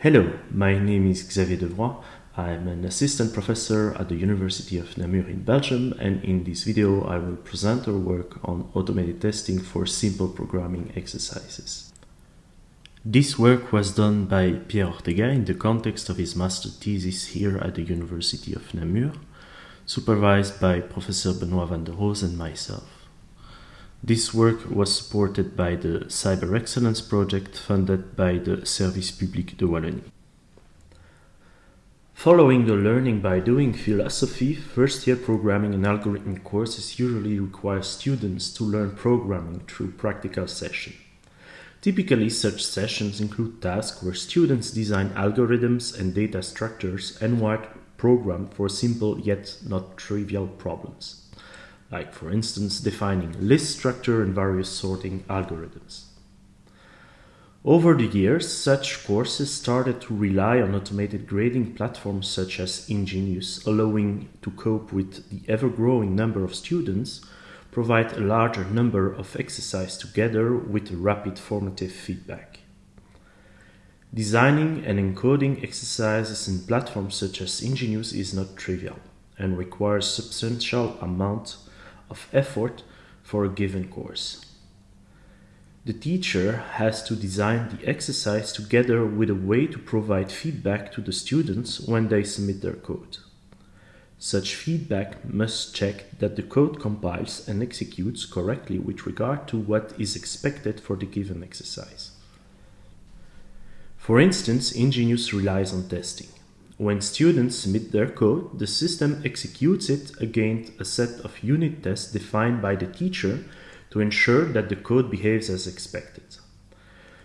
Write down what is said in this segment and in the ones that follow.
Hello, my name is Xavier Devroey. I'm an assistant professor at the University of Namur in Belgium and in this video I will present our work on automated testing for simple programming exercises. This work was done by Pierre Ortega in the context of his master thesis here at the University of Namur, supervised by Professor Benoit Vanderose and myself. This work was supported by the Cyber Excellence project funded by the Service Public de Wallonie. Following the learning by doing philosophy, first year programming and algorithm courses usually require students to learn programming through practical sessions. Typically, such sessions include tasks where students design algorithms and data structures and write programs for simple yet not trivial problems like for instance defining list structure and various sorting algorithms. Over the years, such courses started to rely on automated grading platforms such as INGInious, allowing to cope with the ever-growing number of students, provide a larger number of exercises together with rapid formative feedback. Designing and encoding exercises in platforms such as INGInious is not trivial and requires substantial amount of effort for a given course. The teacher has to design the exercise together with a way to provide feedback to the students when they submit their code. Such feedback must check that the code compiles and executes correctly with regard to what is expected for the given exercise. For instance, INGInious relies on testing. When students submit their code, the system executes it against a set of unit tests defined by the teacher to ensure that the code behaves as expected.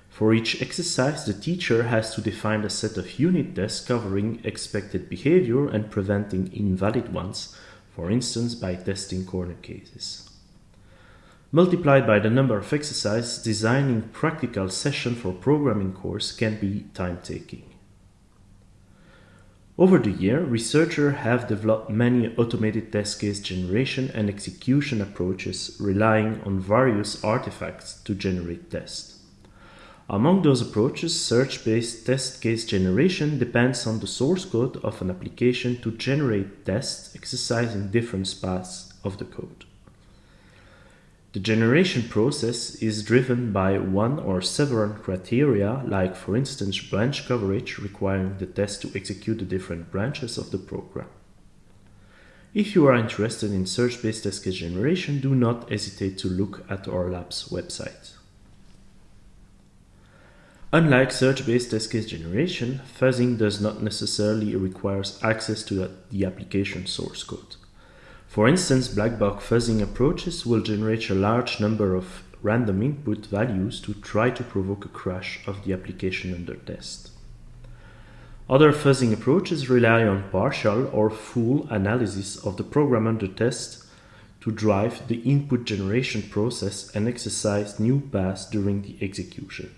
For each exercise, the teacher has to define a set of unit tests covering expected behavior and preventing invalid ones, for instance by testing corner cases. Multiplied by the number of exercises, designing practical session for programming course can be time-taking. Over the year, researchers have developed many automated test case generation and execution approaches relying on various artifacts to generate tests. Among those approaches, search-based test case generation depends on the source code of an application to generate tests exercising different paths of the code. The generation process is driven by one or several criteria, like for instance branch coverage requiring the test to execute the different branches of the program. If you are interested in search-based test case generation, do not hesitate to look at our lab's website. Unlike search-based test case generation, fuzzing does not necessarily require access to the application source code. For instance, black box fuzzing approaches will generate a large number of random input values to try to provoke a crash of the application under test. Other fuzzing approaches rely on partial or full analysis of the program under test to drive the input generation process and exercise new paths during the execution.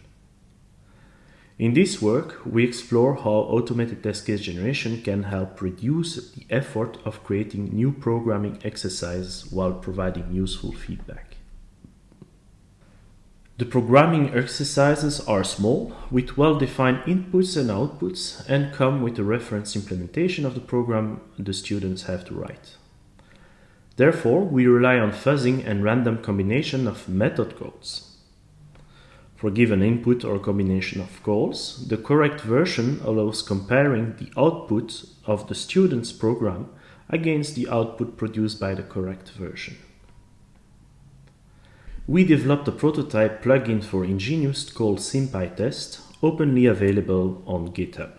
In this work, we explore how automated test case generation can help reduce the effort of creating new programming exercises while providing useful feedback. The programming exercises are small, with well-defined inputs and outputs, and come with a reference implementation of the program the students have to write. Therefore, we rely on fuzzing and random combination of method calls. For given input or combination of calls, the correct version allows comparing the output of the student's program against the output produced by the correct version. We developed a prototype plugin for INGInious called SymPyTest, openly available on GitHub.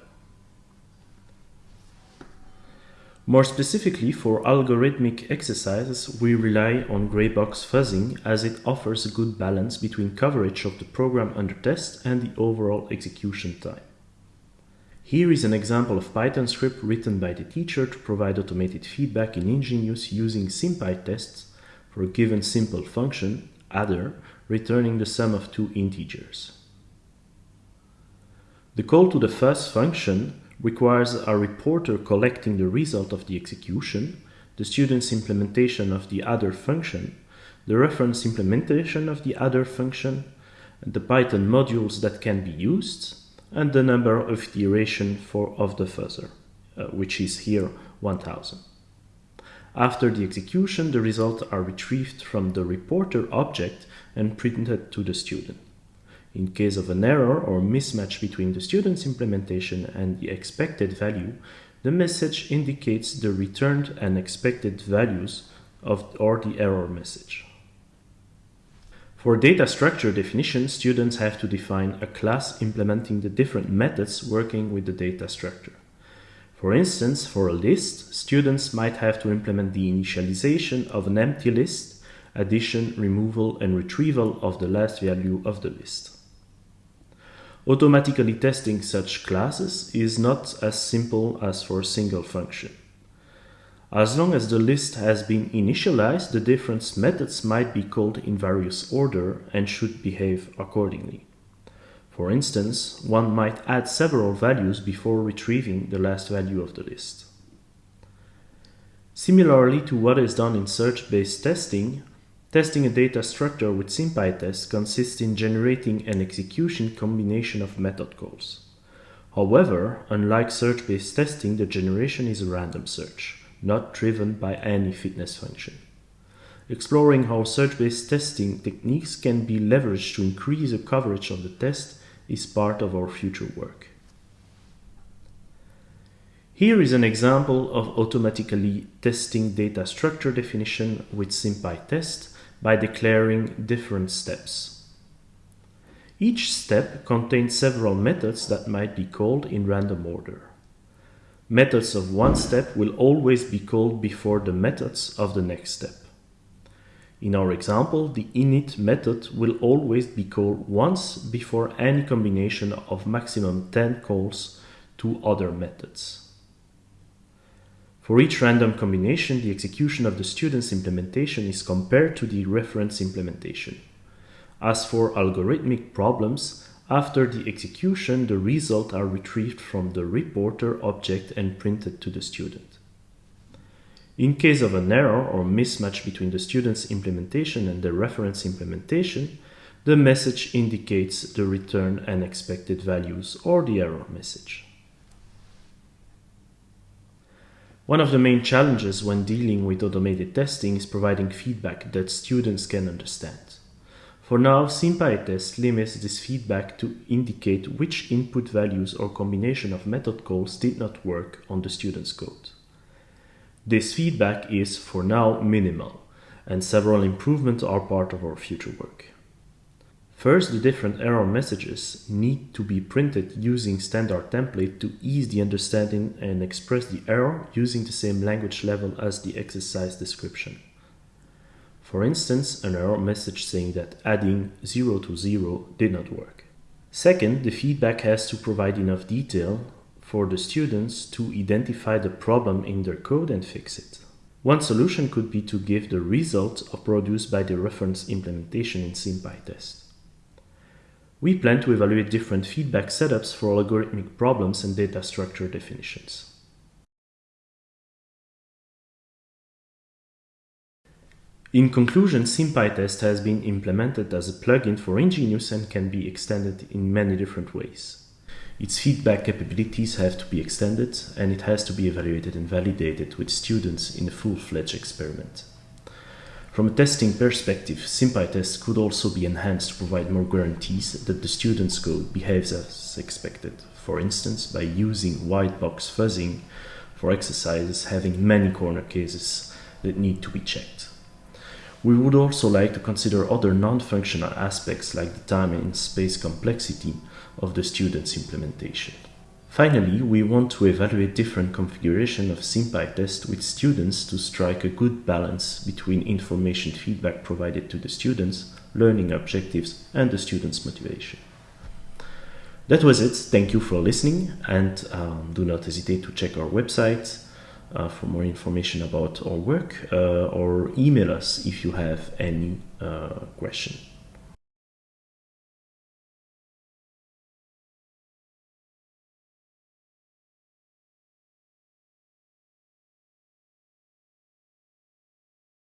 More specifically, for algorithmic exercises, we rely on gray box fuzzing as it offers a good balance between coverage of the program under test and the overall execution time. Here is an example of Python script written by the teacher to provide automated feedback in INGInious using SymPyTests for a given simple function, adder, returning the sum of two integers. The call to the fuzz function requires a reporter collecting the result of the execution, the student's implementation of the adder function, the reference implementation of the adder function, the Python modules that can be used, and the number of iteration for of the fuzzer, uh, which is here 1000. After the execution, the results are retrieved from the reporter object and printed to the student. In case of an error or mismatch between the student's implementation and the expected value, the message indicates the returned and expected values of or the error message. For data structure definition, students have to define a class implementing the different methods working with the data structure. For instance, for a list, students might have to implement the initialization of an empty list, addition, removal, and retrieval of the last value of the list. Automatically testing such classes is not as simple as for a single function. As long as the list has been initialized, the different methods might be called in various order and should behave accordingly. For instance, one might add several values before retrieving the last value of the list. Similarly to what is done in search-based testing, Testing a data structure with SymPyTest consists in generating an execution combination of method calls. However, unlike search-based testing, the generation is a random search, not driven by any fitness function. Exploring how search-based testing techniques can be leveraged to increase the coverage of the test is part of our future work. Here is an example of automatically testing data structure definition with SymPyTest by declaring different steps. Each step contains several methods that might be called in random order. Methods of one step will always be called before the methods of the next step. In our example, the init method will always be called once before any combination of maximum 10 calls to other methods. For each random combination, the execution of the student's implementation is compared to the reference implementation. As for algorithmic problems, after the execution, the results are retrieved from the reporter object and printed to the student. In case of an error or mismatch between the student's implementation and the reference implementation, the message indicates the return and expected values or the error message. One of the main challenges when dealing with automated testing is providing feedback that students can understand. For now, SymPyTest limits this feedback to indicate which input values or combination of method calls did not work on the student's code. This feedback is, for now, minimal, and several improvements are part of our future work. First, the different error messages need to be printed using standard template to ease the understanding and express the error using the same language level as the exercise description. For instance, an error message saying that adding 0 to 0 did not work. Second, the feedback has to provide enough detail for the students to identify the problem in their code and fix it. One solution could be to give the result of produced by the reference implementation in SymPyTest. We plan to evaluate different feedback setups for algorithmic problems and data structure definitions. In conclusion, SymPyTest has been implemented as a plugin for INGInious and can be extended in many different ways. Its feedback capabilities have to be extended and it has to be evaluated and validated with students in a full-fledged experiment. From a testing perspective, SymPyTest could also be enhanced to provide more guarantees that the student's code behaves as expected, for instance by using white box fuzzing for exercises having many corner cases that need to be checked. We would also like to consider other non-functional aspects like the time and space complexity of the student's implementation. Finally, we want to evaluate different configuration of SymPyTest with students to strike a good balance between information feedback provided to the students, learning objectives, and the students' motivation. That was it. Thank you for listening and um, do not hesitate to check our website uh, for more information about our work uh, or email us if you have any uh, question.